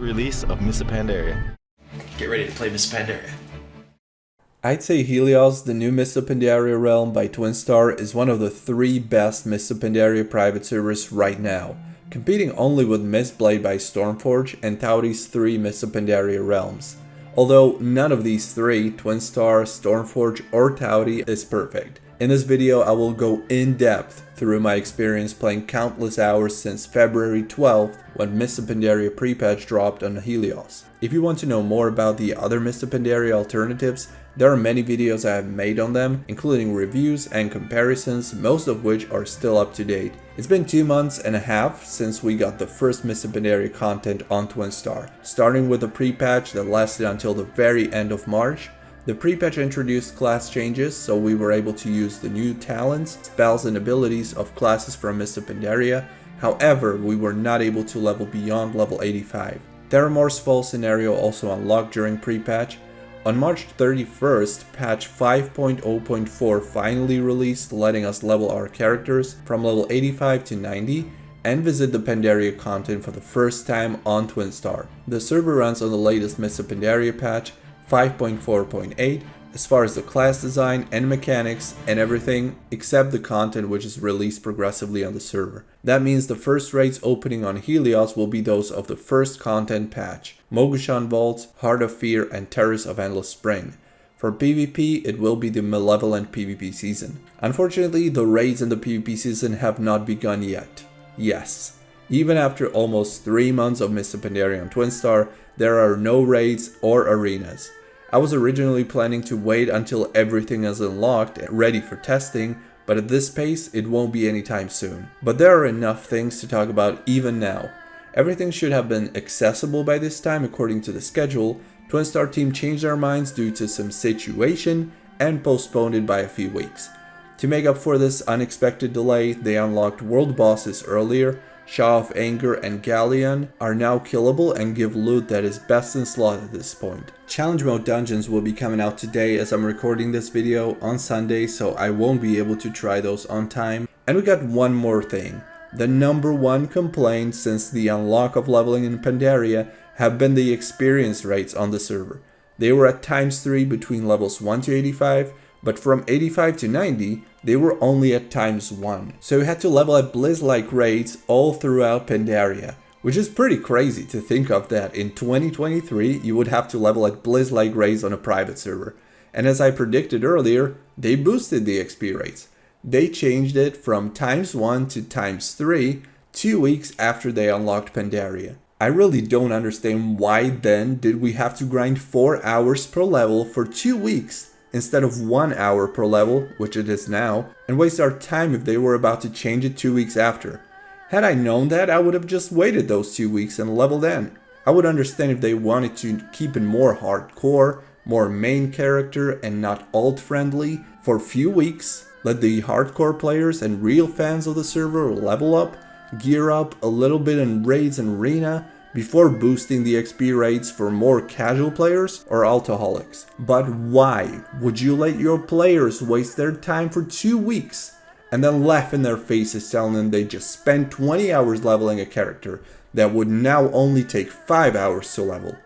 Release of Mists of Pandaria. Get ready to play Mists of Pandaria. I'd say Helios, the new Mists of Pandaria realm by Twinstar, is one of the three best Mists of Pandaria private servers right now, competing only with Mistblade by Stormforge and Tauri's three Mists of Pandaria realms. Although none of these three, Twinstar, Stormforge or Tauri, is perfect. In this video I will go in depth through my experience playing countless hours since February 12th when of Pandaria pre-patch dropped on Helios. If you want to know more about the other of Pandaria alternatives, there are many videos I have made on them, including reviews and comparisons, most of which are still up to date. It's been two months and a half since we got the first of Pandaria content on Twinstar, starting with a pre-patch that lasted until the very end of March, the pre-patch introduced class changes, so we were able to use the new talents, spells and abilities of classes from of Pandaria, however we were not able to level beyond level 85. Theramore's Fall scenario also unlocked during pre-patch, on March 31st, patch 5.0.4 finally released letting us level our characters from level 85 to 90 and visit the Pandaria content for the first time on Twinstar. The server runs on the latest of Pandaria patch 5.4.8 as far as the class design and mechanics and everything except the content which is released progressively on the server. That means the first raids opening on Helios will be those of the first content patch, Mogu'shan Vaults, Heart of Fear and Terrace of Endless Spring. For PvP, it will be the Malevolent PvP season. Unfortunately, the raids in the PvP season have not begun yet. Yes, even after almost 3 months of Mr. Pandaria on Twinstar, there are no raids or arenas. I was originally planning to wait until everything is unlocked and ready for testing, but at this pace it won't be anytime soon. But there are enough things to talk about even now. Everything should have been accessible by this time according to the schedule, Twinstar team changed their minds due to some situation and postponed it by a few weeks. To make up for this unexpected delay, they unlocked world bosses earlier, Sha of Anger and Galleon are now killable and give loot that is best in slot at this point. Challenge mode dungeons will be coming out today as I'm recording this video on Sunday so I won't be able to try those on time. And we got one more thing. The number one complaint since the unlock of leveling in Pandaria have been the experience rates on the server. They were at times 3 between levels 1 to 85 but from 85 to 90, they were only at times 1. So you had to level at Blizz-like rates all throughout Pandaria. Which is pretty crazy to think of that in 2023 you would have to level at Blizz-like rates on a private server. And as I predicted earlier, they boosted the XP rates. They changed it from times 1 to times 3 two weeks after they unlocked Pandaria. I really don't understand why then did we have to grind 4 hours per level for 2 weeks instead of one hour per level, which it is now, and waste our time if they were about to change it two weeks after. Had I known that, I would have just waited those two weeks and leveled in. I would understand if they wanted to keep it more hardcore, more main character and not alt friendly for a few weeks, let the hardcore players and real fans of the server level up, gear up a little bit in raids and arena, before boosting the XP rates for more casual players or altaholics. But why would you let your players waste their time for two weeks and then laugh in their faces telling them they just spent 20 hours leveling a character that would now only take 5 hours to level?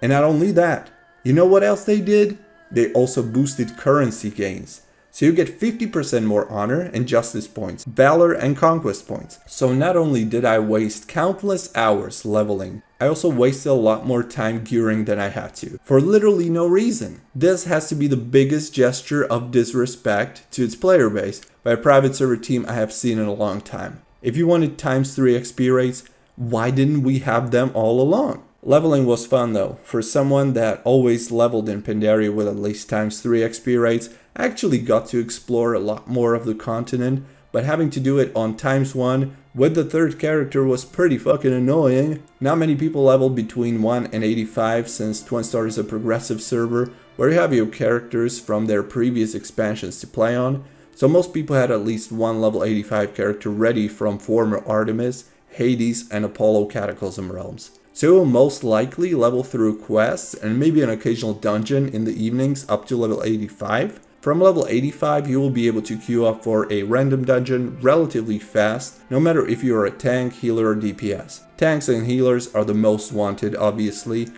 And not only that, you know what else they did? They also boosted currency gains. So you get 50% more honor and justice points, valor and conquest points. So not only did I waste countless hours leveling, I also wasted a lot more time gearing than I had to, for literally no reason. This has to be the biggest gesture of disrespect to its player base by a private server team I have seen in a long time. If you wanted times 3 XP rates, why didn't we have them all along? Leveling was fun though. For someone that always leveled in Pandaria with at least times 3 XP rates, I actually got to explore a lot more of the continent, but having to do it on times 1 with the third character was pretty fucking annoying. Not many people level between 1 and 85 since Twin Twinstar is a progressive server where you have your characters from their previous expansions to play on, so most people had at least one level 85 character ready from former Artemis, Hades and Apollo Cataclysm realms. So you will most likely level through quests and maybe an occasional dungeon in the evenings up to level 85, From level 85 you will be able to queue up for a random dungeon relatively fast, no matter if you are a tank, healer or DPS. Tanks and healers are the most wanted obviously,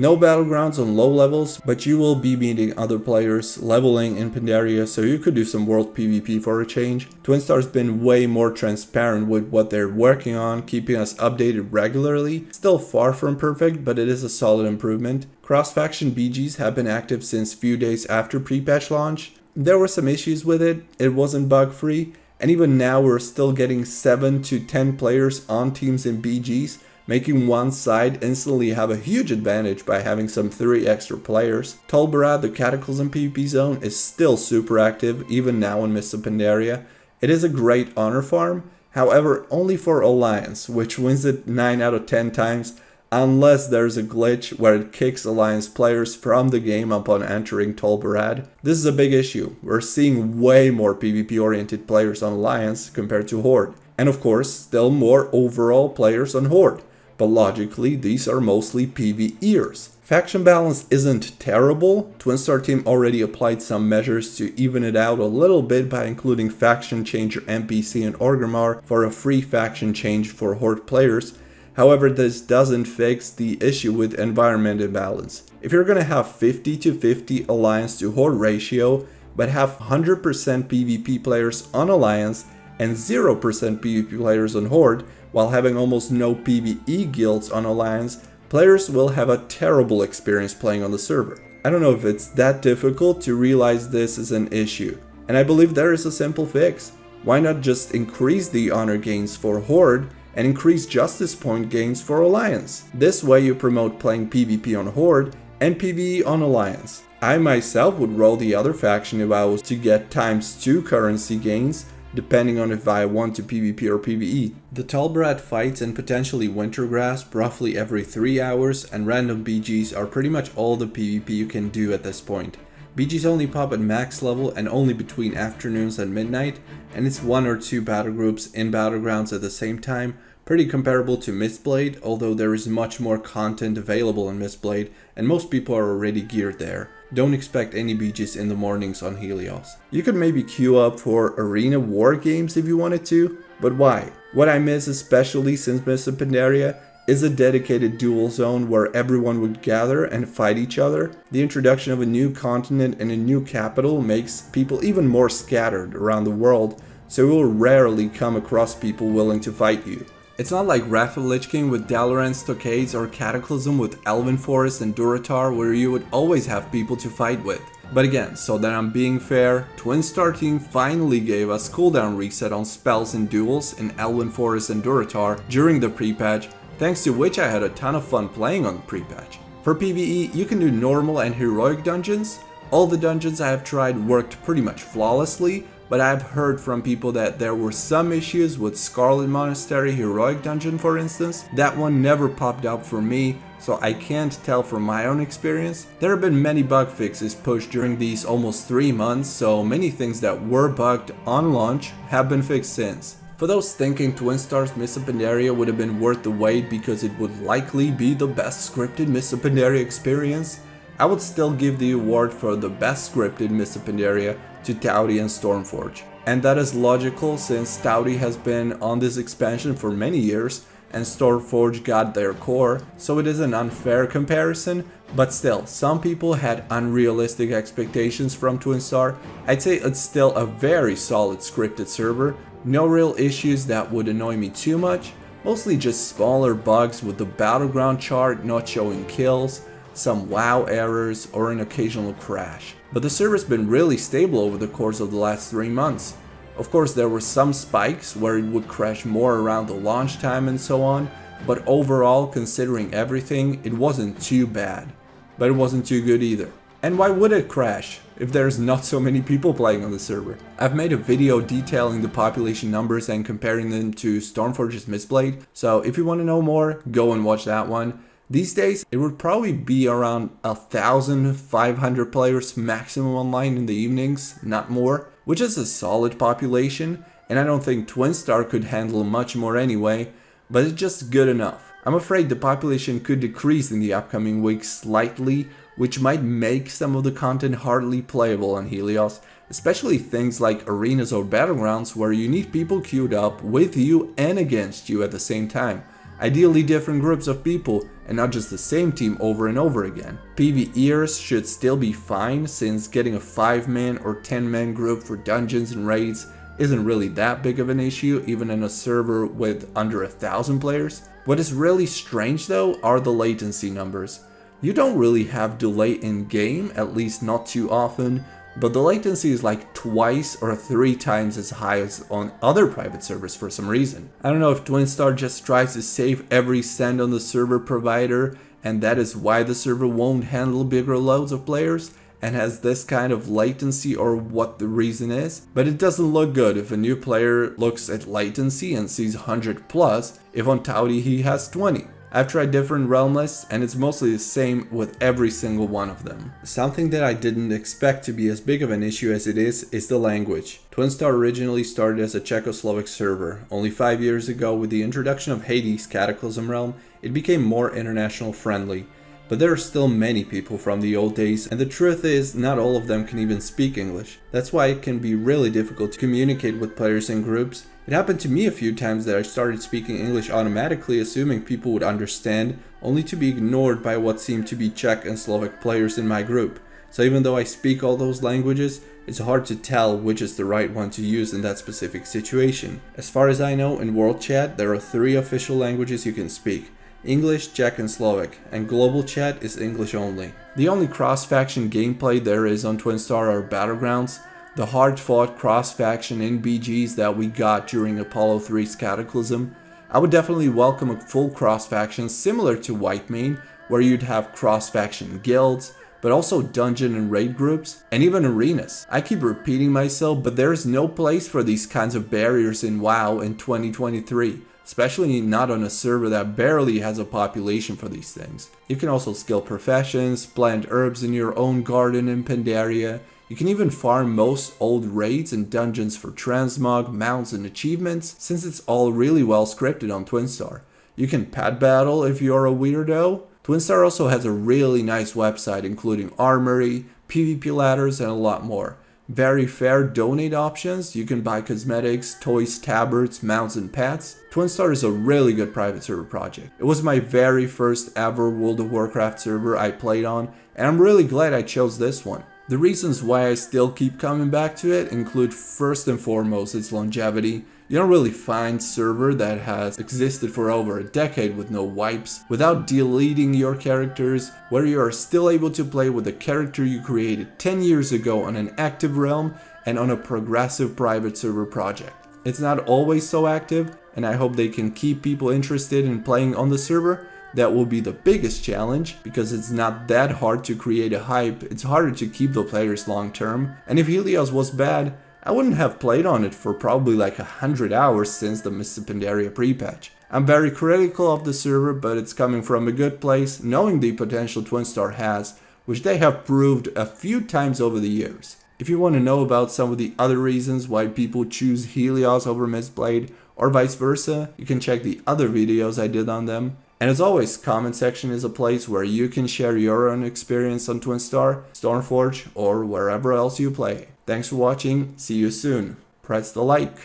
no battlegrounds on low levels, but you will be meeting other players leveling in Pandaria, so you could do some world PvP for a change. Twinstar's been way more transparent with what they're working on, keeping us updated regularly. Still far from perfect, but it is a solid improvement. Cross-faction BGs have been active since few days after pre-patch launch. There were some issues with it, it wasn't bug-free, and even now we're still getting 7 to 10 players on teams in BGs, making one side instantly have a huge advantage by having some 3 extra players. Tol Barad, the Cataclysm PvP zone, is still super active, even now in of Pandaria. It is a great honor farm, however only for Alliance, which wins it 9 out of 10 times, unless there's a glitch where it kicks Alliance players from the game upon entering Tol Barad. This is a big issue, we're seeing way more PvP oriented players on Alliance compared to Horde, and of course still more overall players on Horde but logically these are mostly PvEers. Faction balance isn't terrible, Twinstar team already applied some measures to even it out a little bit by including faction changer NPC and Orgrimmar for a free faction change for Horde players, however this doesn't fix the issue with environment imbalance. If you're gonna have 50 to 50 alliance to Horde ratio, but have 100% PvP players on alliance and 0% PvP players on Horde, while having almost no PvE guilds on Alliance, players will have a terrible experience playing on the server. I don't know if it's that difficult to realize this is an issue, and I believe there is a simple fix. Why not just increase the honor gains for Horde and increase justice point gains for Alliance? This way you promote playing PvP on Horde and PvE on Alliance. I myself would roll the other faction if I was to get times 2 currency gains depending on if I want to PvP or PvE. The Tol Barad fights and potentially Wintergrasp roughly every 3 hours and random BGs are pretty much all the PvP you can do at this point. BGs only pop at max level and only between afternoons and midnight, and it's one or two battle groups in battlegrounds at the same time, pretty comparable to Mistblade, although there is much more content available in Mistblade and most people are already geared there. Don't expect any BGs in the mornings on Helios. You could maybe queue up for arena war games if you wanted to, but why? What I miss especially since of Pandaria is a dedicated duel zone where everyone would gather and fight each other. The introduction of a new continent and a new capital makes people even more scattered around the world, so you will rarely come across people willing to fight you. It's not like Wrath Lich King with Dalaran Stockades or Cataclysm with Elwynn Forest and Durotar where you would always have people to fight with. But again, so that I'm being fair, Twinstar Team finally gave us cooldown reset on spells and duels in Elwynn Forest and Durotar during the pre-patch, thanks to which I had a ton of fun playing on the pre-patch. For PvE, you can do normal and heroic dungeons. All the dungeons I have tried worked pretty much flawlessly, but I've heard from people that there were some issues with Scarlet Monastery Heroic Dungeon for instance. That one never popped up for me, so I can't tell from my own experience. There have been many bug fixes pushed during these almost 3 months, so many things that were bugged on launch have been fixed since. For those thinking Twinstar's Mists of Pandaria would have been worth the wait because it would likely be the best scripted Mists of Pandaria experience, I would still give the award for the best scripted Mists of Pandaria to Tauri and Stormforge. And that is logical since Tauri has been on this expansion for many years and Stormforge got their core, so it is an unfair comparison, but still, some people had unrealistic expectations from Twinstar. I'd say it's still a very solid scripted server, no real issues that would annoy me too much, mostly just smaller bugs with the battleground chart not showing kills, some WoW errors, or an occasional crash. But the server's been really stable over the course of the last 3 months. Of course there were some spikes where it would crash more around the launch time and so on, but overall considering everything it wasn't too bad. But it wasn't too good either. And why would it crash if there's not so many people playing on the server? I've made a video detailing the population numbers and comparing them to Stormforge's Mistblade, so if you want to know more, go and watch that one. These days, it would probably be around 1,500 players maximum online in the evenings, not more, which is a solid population, and I don't think Twinstar could handle much more anyway, but it's just good enough. I'm afraid the population could decrease in the upcoming weeks slightly which might make some of the content hardly playable on Helios, especially things like arenas or battlegrounds where you need people queued up with you and against you at the same time. Ideally different groups of people and not just the same team over and over again. PvEers should still be fine since getting a 5 man or 10 man group for dungeons and raids isn't really that big of an issue even in a server with under a thousand players. What is really strange though are the latency numbers. You don't really have delay in game, at least not too often, but the latency is like twice or three times as high as on other private servers for some reason. I don't know if Twinstar just tries to save every cent on the server provider and that is why the server won't handle bigger loads of players and has this kind of latency or what the reason is. But it doesn't look good if a new player looks at latency and sees 100 plus if on Tauri he has 20. I've tried different realm lists and it's mostly the same with every single one of them. Something that I didn't expect to be as big of an issue as it is, is the language. Twinstar originally started as a Czechoslovak server. Only 5 years ago with the introduction of Hades Cataclysm Realm, it became more international friendly. But there are still many people from the old days and the truth is not all of them can even speak English. That's why it can be really difficult to communicate with players in groups. It happened to me a few times that I started speaking English automatically assuming people would understand only to be ignored by what seemed to be Czech and Slovak players in my group. So even though I speak all those languages, it's hard to tell which is the right one to use in that specific situation. As far as I know, in World Chat there are three official languages you can speak. English, Czech and Slovak, and global chat is English only. The only cross-faction gameplay there is on Twinstar are Battlegrounds, the hard-fought cross-faction in BGs that we got during Apollo 3's Cataclysm. I would definitely welcome a full cross-faction similar to White Whitemane, where you'd have cross-faction guilds, but also dungeon and raid groups, and even arenas. I keep repeating myself, but there is no place for these kinds of barriers in WoW in 2023 especially not on a server that barely has a population for these things. You can also skill professions, plant herbs in your own garden in Pandaria, you can even farm most old raids and dungeons for transmog, mounts and achievements since it's all really well scripted on Twinstar. You can pet battle if you're a weirdo. Twinstar also has a really nice website including armory, PvP ladders and a lot more very fair donate options. You can buy cosmetics, toys, tabards, mounts, and pets. Twinstar is a really good private server project. It was my very first ever World of Warcraft server I played on, and I'm really glad I chose this one. The reasons why I still keep coming back to it include first and foremost its longevity. You don't really find server that has existed for over a decade with no wipes, without deleting your characters, where you are still able to play with the character you created 10 years ago on an active realm and on a progressive private server project. It's not always so active, and I hope they can keep people interested in playing on the server, that will be the biggest challenge because it's not that hard to create a hype, it's harder to keep the players long term. And if Helios was bad, I wouldn't have played on it for probably like a hundred hours since the Mists of Pandaria pre-patch. I'm very critical of the server, but it's coming from a good place, knowing the potential Twinstar has, which they have proved a few times over the years. If you want to know about some of the other reasons why people choose Helios over Mistblade, or vice versa, you can check the other videos I did on them. And as always, comment section is a place where you can share your own experience on Twinstar, Stormforge, or wherever else you play. Thanks for watching, see you soon. Press the like.